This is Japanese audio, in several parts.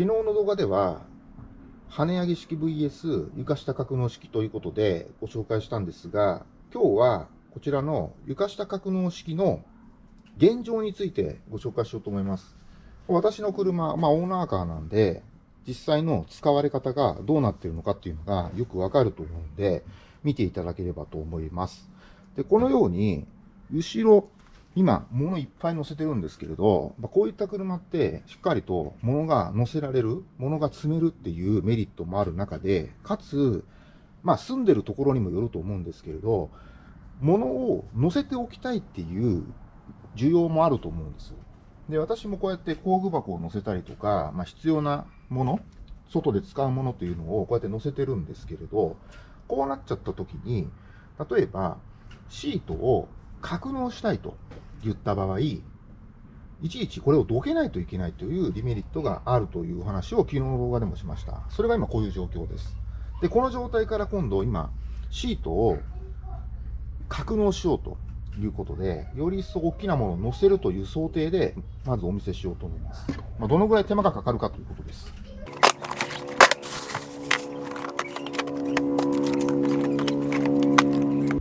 昨日の動画では、跳ね上げ式 VS 床下格納式ということでご紹介したんですが、今日はこちらの床下格納式の現状についてご紹介しようと思います。私の車、まあオーナーカーなんで、実際の使われ方がどうなっているのかっていうのがよくわかると思うんで、見ていただければと思います。で、このように、後ろ、今、物いっぱい乗せてるんですけれど、まあ、こういった車って、しっかりと物が乗せられる、物が積めるっていうメリットもある中で、かつ、まあ、住んでるところにもよると思うんですけれど、物を乗せておきたいっていう需要もあると思うんです。で、私もこうやって工具箱を乗せたりとか、まあ、必要なもの、外で使うものというのをこうやって乗せてるんですけれど、こうなっちゃった時に、例えば、シートを格納したいと言った場合、いちいちこれをどけないといけないというデメリットがあるという話を昨日の動画でもしました。それが今こういう状況です。で、この状態から今度今、シートを格納しようということで、より一層大きなものを乗せるという想定で、まずお見せしようと思います。まあ、どのぐらい手間がかかるかということです。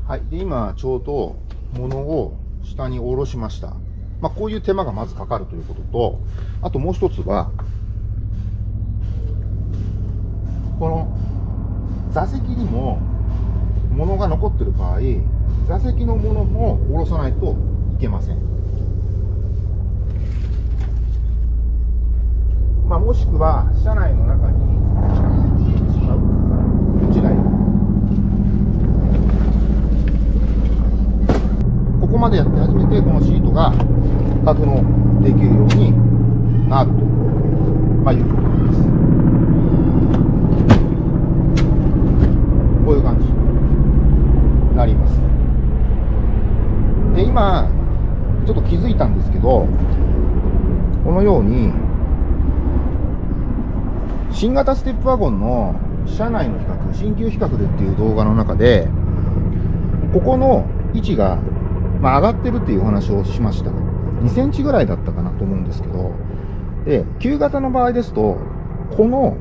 はい。で、今、ちょうど、物を下に下ろしました。まあ、こういう手間がまずかかるということと、あともう一つは、この座席にも物が残ってる場合、座席のものも下ろさないといけません。まあ、もしくは、車内の中に落ちない。ここまでやって初めてこのシートが格納できるようになると、まあ、いうことなんです。こういう感じに。なります。で、今、ちょっと気づいたんですけど、このように、新型ステップワゴンの車内の比較、新旧比較でっていう動画の中で、ここの位置が、まあ、上がってるっていうお話をしました。2センチぐらいだったかなと思うんですけど、で、旧型の場合ですと、この、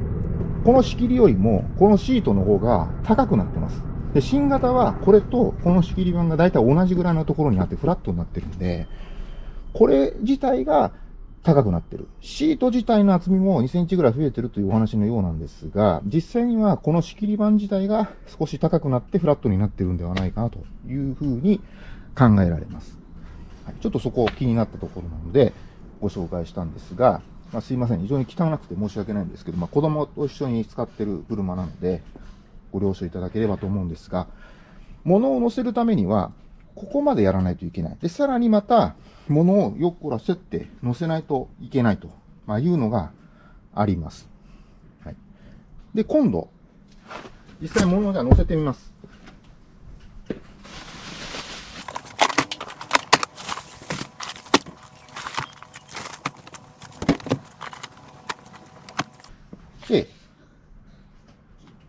この仕切りよりも、このシートの方が高くなってます。で、新型はこれとこの仕切り板が大体同じぐらいのところにあってフラットになってるんで、これ自体が高くなってる。シート自体の厚みも2センチぐらい増えてるというお話のようなんですが、実際にはこの仕切り板自体が少し高くなってフラットになってるんではないかなというふうに考えられます。はい、ちょっとそこ気になったところなのでご紹介したんですが、まあ、すいません。非常に汚くて申し訳ないんですけど、まあ、子供と一緒に使ってる車なので、ご了承いただければと思うんですが、物を乗せるためには、ここまでやらないといけない。で、さらにまた、物をよっこらせって乗せないといけないと、まあ、いうのがあります。はい。で、今度、実際物をじゃあ乗せてみます。で、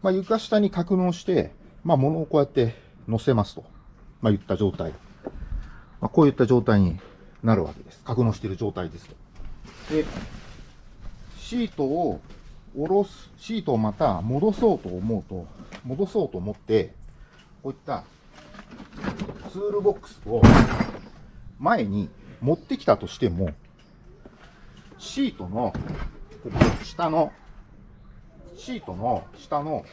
まあ、床下に格納して、まあ、物をこうやって乗せますと。まあ、言った状態。まあ、こういった状態になるわけです。格納している状態ですと。で、シートを下ろす、シートをまた戻そうと思うと、戻そうと思って、こういったツールボックスを前に持ってきたとしても、シートのここ下のシートの下の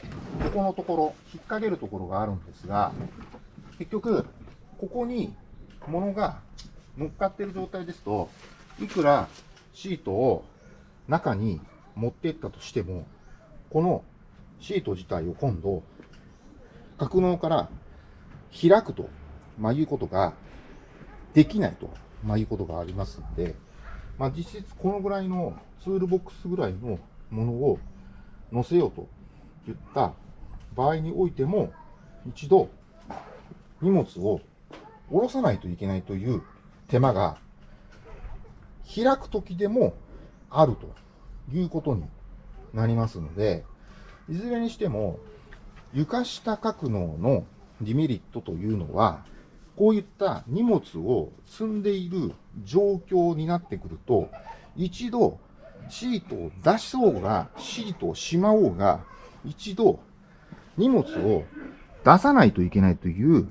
ここのところ、引っ掛けるところがあるんですが、結局、ここに物が乗っかってる状態ですと、いくらシートを中に持っていったとしても、このシート自体を今度、格納から開くと、まあ、いうことができないと、まあ、いうことがありますので、まあ、実質このぐらいのツールボックスぐらいのものを載せようと言った場合においても、一度荷物を下ろさないといけないという手間が開くときでもあるということになりますので、いずれにしても床下格納のデメリットというのは、こういった荷物を積んでいる状況になってくると、一度シートを出そうが、シートをしまおうが、一度荷物を出さないといけないという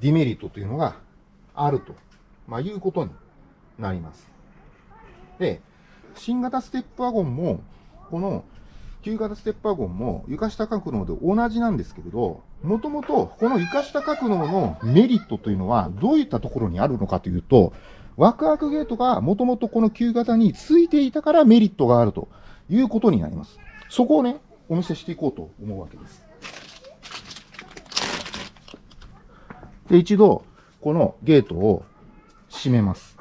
ディメリットというのがあると、まあ、いうことになります。で、新型ステップワゴンも、この旧型ステップワゴンも床下格納で同じなんですけれど、もともとこの床下格納のメリットというのはどういったところにあるのかというと、ワクワクゲートがもともとこの旧型についていたからメリットがあるということになります。そこをね、お見せしていこうと思うわけです。で、一度、このゲートを閉めます。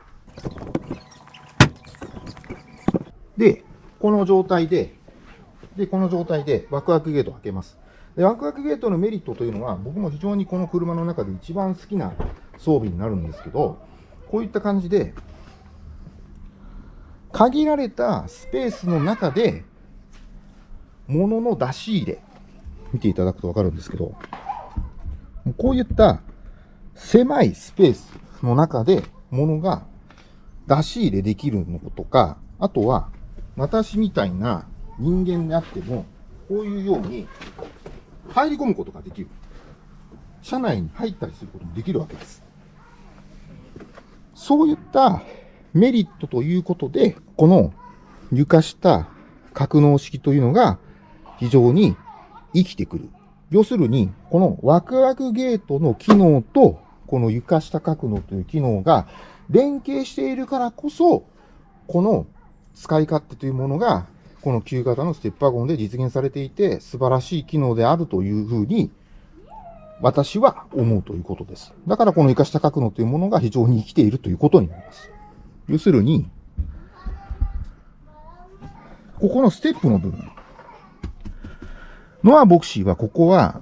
で、この状態で、で、この状態でワクワクゲートを開けます。で、ワクワクゲートのメリットというのは、僕も非常にこの車の中で一番好きな装備になるんですけど、こういった感じで、限られたスペースの中で、物の出し入れ、見ていただくとわかるんですけど、こういった狭いスペースの中で物が出し入れできるのとか、あとは私みたいな人間であっても、こういうように入り込むことができる。車内に入ったりすることもできるわけです。そういったメリットということで、この床下格納式というのが非常に生きてくる。要するに、このワクワクゲートの機能と、この床下格納という機能が連携しているからこそ、この使い勝手というものが、この旧型のステップワゴンで実現されていて、素晴らしい機能であるというふうに私は思うということです。だからこの生かした格納というものが非常に生きているということになります。要するに、ここのステップの部分。ノアボクシーはここは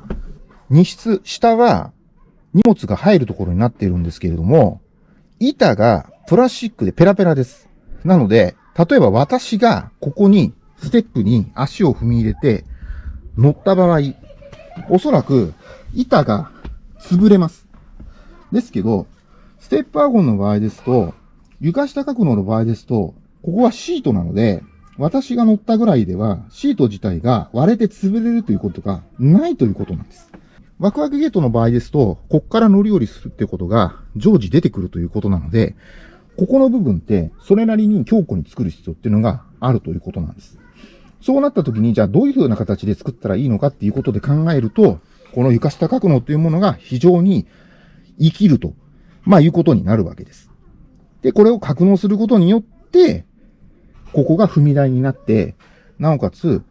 荷室、下は荷物が入るところになっているんですけれども、板がプラスチックでペラペラです。なので、例えば私がここにステップに足を踏み入れて乗った場合、おそらく板が潰れます。ですけど、ステップワゴンの場合ですと、床下格納の場合ですと、ここはシートなので、私が乗ったぐらいでは、シート自体が割れて潰れるということがないということなんです。ワクワクゲートの場合ですと、こっから乗り降りするってことが常時出てくるということなので、ここの部分ってそれなりに強固に作る必要っていうのがあるということなんです。そうなった時に、じゃあどういう風な形で作ったらいいのかっていうことで考えると、この床下格納というものが非常に生きると、まあいうことになるわけです。で、これを格納することによって、ここが踏み台になって、なおかつ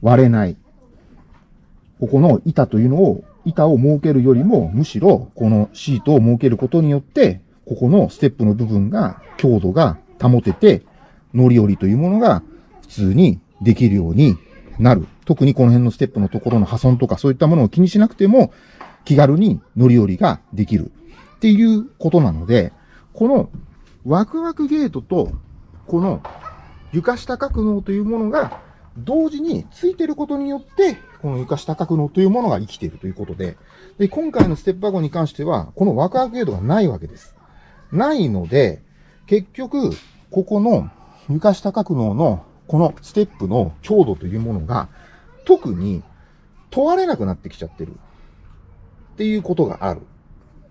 割れない。ここの板というのを、板を設けるよりも、むしろこのシートを設けることによって、ここのステップの部分が強度が保てて、乗り降りというものが通にできるようになる。特にこの辺のステップのところの破損とかそういったものを気にしなくても気軽に乗り降りができるっていうことなので、このワクワクゲートとこの床下格納というものが同時についてることによって、この床下格納というものが生きているということで、で、今回のステップワゴンに関しては、このワクワクゲートがないわけです。ないので、結局、ここの床下格納のこのステップの強度というものが、特に問われなくなってきちゃってる。っていうことがある。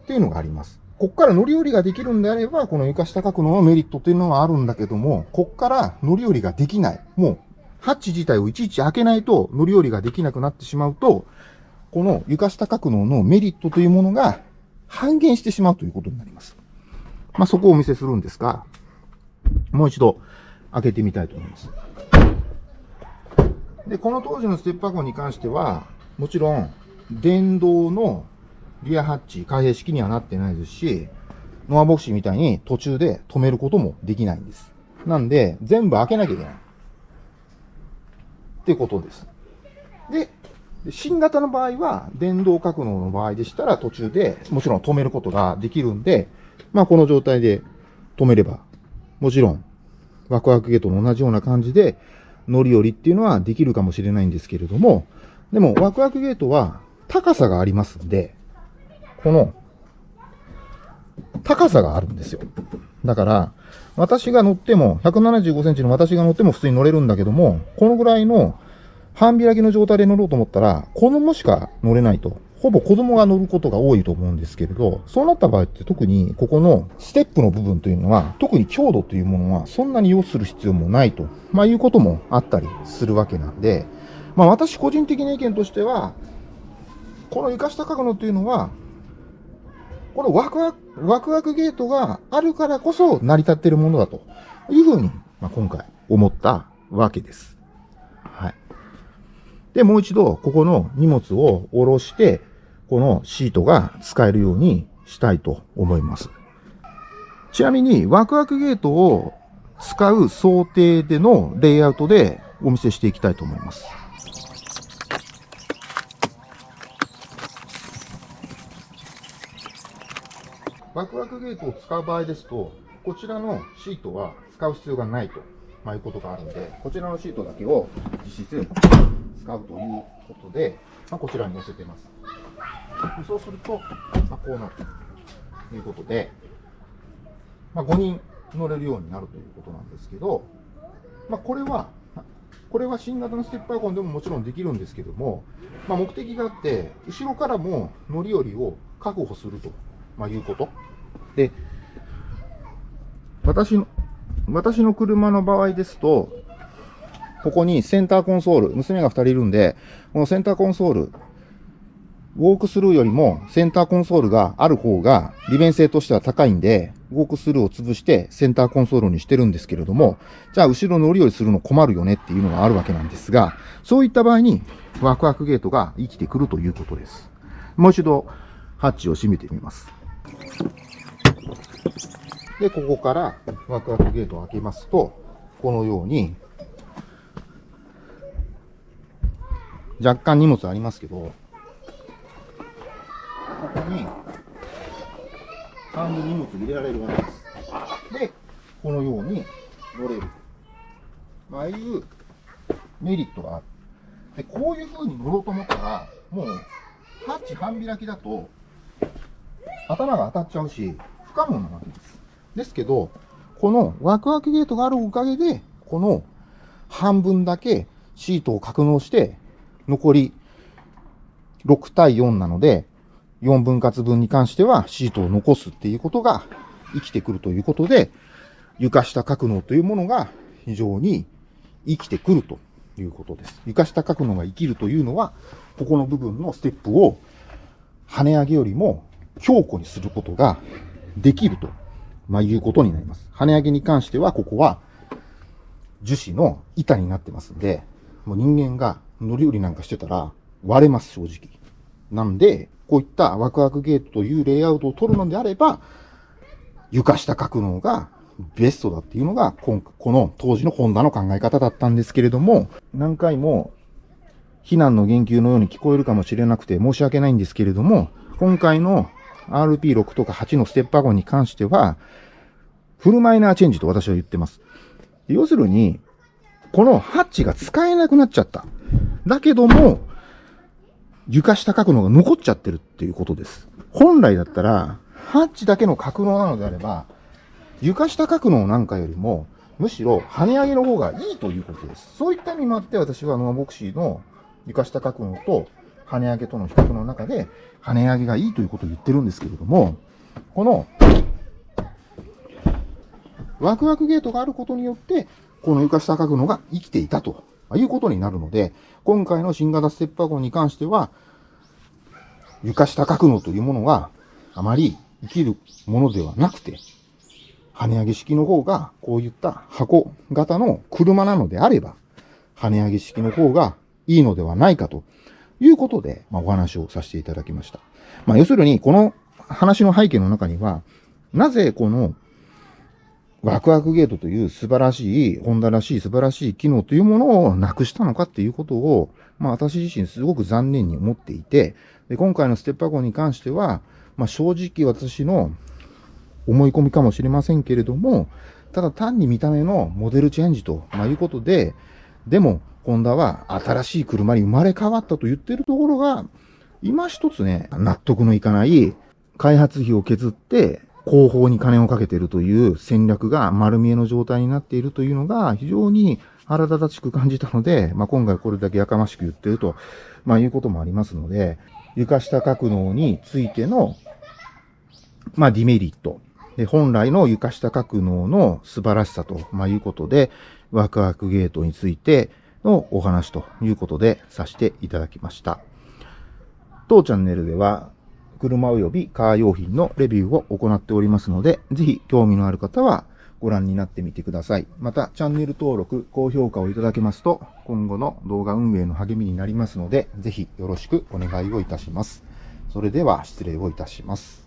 っていうのがあります。こっから乗り降りができるんであれば、この床下格納のメリットっていうのはあるんだけども、こっから乗り降りができない。もう、ハッチ自体をいちいち開けないと乗り降りができなくなってしまうと、この床下格納のメリットというものが半減してしまうということになります。まあ、そこをお見せするんですが、もう一度開けてみたいと思います。で、この当時のステップワゴンに関しては、もちろん、電動のリアハッチ、開閉式にはなってないですし、ノアボクシーみたいに途中で止めることもできないんです。なんで、全部開けなきゃいけない。ってことです。で、新型の場合は、電動格納の場合でしたら途中でもちろん止めることができるんで、まあこの状態で止めれば、もちろんワクワクゲートも同じような感じで、乗り降りっていうのはできるかもしれないんですけれども、でもワクワクゲートは高さがありますんで、この高さがあるんですよ。だから、私が乗っても、175センチの私が乗っても普通に乗れるんだけども、このぐらいの半開きの状態で乗ろうと思ったら、子供しか乗れないと。ほぼ子供が乗ることが多いと思うんですけれど、そうなった場合って特にここのステップの部分というのは、特に強度というものはそんなに要する必要もないと、まあいうこともあったりするわけなんで、まあ私個人的な意見としては、この床下角度というのは、このワクワク、ワクワクゲートがあるからこそ成り立っているものだというふうに、まあ、今回思ったわけです。はい。で、もう一度、ここの荷物を下ろして、このシートが使えるようにしたいと思います。ちなみに、ワクワクゲートを使う想定でのレイアウトでお見せしていきたいと思います。ワクワクゲートを使う場合ですと、こちらのシートは使う必要がないと、まあ、いうことがあるので、こちらのシートだけを実質使うということで、まあ、こちらに載せています。そうすると、まあ、こうなるということで、まあ、5人乗れるようになるということなんですけど、まあ、これは、これは新型のステップワゴンでももちろんできるんですけども、まあ、目的があって、後ろからも乗り降りを確保すると、まあ、いうこと。で、私の、私の車の場合ですと、ここにセンターコンソール、娘が2人いるんで、このセンターコンソール、ウォークスルーよりもセンターコンソールがある方が利便性としては高いんで、ウォークスルーを潰してセンターコンソールにしてるんですけれども、じゃあ後ろ乗り降りするの困るよねっていうのがあるわけなんですが、そういった場合にワクワクゲートが生きてくるということです。もう一度ハッチを閉めてみます。で、ここからワクワクゲートを開けますと、このように、若干荷物ありますけど、ここに、半分荷物入れられるわけです。で、このように乗れる。ああいうメリットがある。で、こういう風に乗ろうと思ったら、もう、ハッチ半開きだと、頭が当たっちゃうし、不可能なわけです。ですけど、このワクワクゲートがあるおかげで、この半分だけシートを格納して、残り6対4なので、4分割分に関してはシートを残すっていうことが生きてくるということで、床下格納というものが非常に生きてくるということです。床下格納が生きるというのは、ここの部分のステップを跳ね上げよりも強固にすることができると、まあ、いうことになります。跳ね上げに関しては、ここは樹脂の板になってますんで、もう人間が乗り降りなんかしてたら割れます、正直。なんで、こういったワクワクゲートというレイアウトを取るのであれば、床下格納がベストだっていうのが、この当時のホンダの考え方だったんですけれども、何回も避難の言及のように聞こえるかもしれなくて申し訳ないんですけれども、今回の RP6 とか8のステップワゴンに関しては、フルマイナーチェンジと私は言ってます。要するに、このハッチが使えなくなっちゃった。だけども、床下格納が残っちゃってるっていうことです。本来だったら、ハッチだけの格納なのであれば、床下格納なんかよりも、むしろ跳ね上げの方がいいということです。そういった意味もあって私はノアボクシーの床下格納と跳ね上げとの比較の中で、跳ね上げがいいということを言ってるんですけれども、この、ワクワクゲートがあることによって、この床下格納が生きていたということになるので、今回の新型ステップワゴンに関しては、床下格納というものがあまり生きるものではなくて、跳ね上げ式の方が、こういった箱型の車なのであれば、跳ね上げ式の方がいいのではないかということで、まあ、お話をさせていただきました。まあ、要するに、この話の背景の中には、なぜこのワクワクゲートという素晴らしい、ホンダらしい素晴らしい機能というものをなくしたのかっていうことを、まあ私自身すごく残念に思っていて、で今回のステップワゴンに関しては、まあ正直私の思い込みかもしれませんけれども、ただ単に見た目のモデルチェンジと、まあ、いうことで、でも、ホンダは新しい車に生まれ変わったと言ってるところが、今一つね、納得のいかない開発費を削って、後方に金をかけているという戦略が丸見えの状態になっているというのが非常に腹立たしく感じたので、まあ、今回これだけやかましく言ってると、まあ、いうこともありますので、床下格納についての、まあ、ディメリット。で本来の床下格納の素晴らしさと、ま、いうことで、ワクワクゲートについてのお話ということでさせていただきました。当チャンネルでは、車及びカー用品のレビューを行っておりますので、ぜひ興味のある方はご覧になってみてください。また、チャンネル登録、高評価をいただけますと、今後の動画運営の励みになりますので、ぜひよろしくお願いをいたします。それでは失礼をいたします。